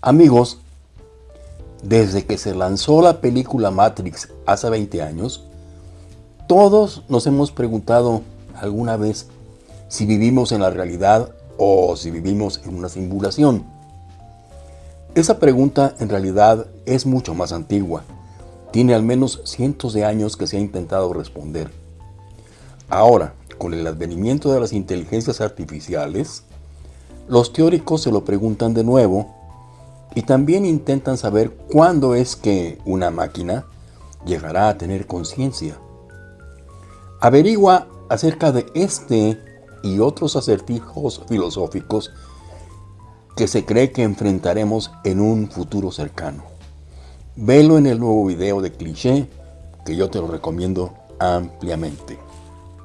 Amigos, desde que se lanzó la película Matrix hace 20 años, todos nos hemos preguntado alguna vez si vivimos en la realidad o si vivimos en una simulación. Esa pregunta en realidad es mucho más antigua. Tiene al menos cientos de años que se ha intentado responder. Ahora, con el advenimiento de las inteligencias artificiales, los teóricos se lo preguntan de nuevo y también intentan saber cuándo es que una máquina llegará a tener conciencia. Averigua acerca de este y otros acertijos filosóficos que se cree que enfrentaremos en un futuro cercano. Velo en el nuevo video de cliché que yo te lo recomiendo ampliamente.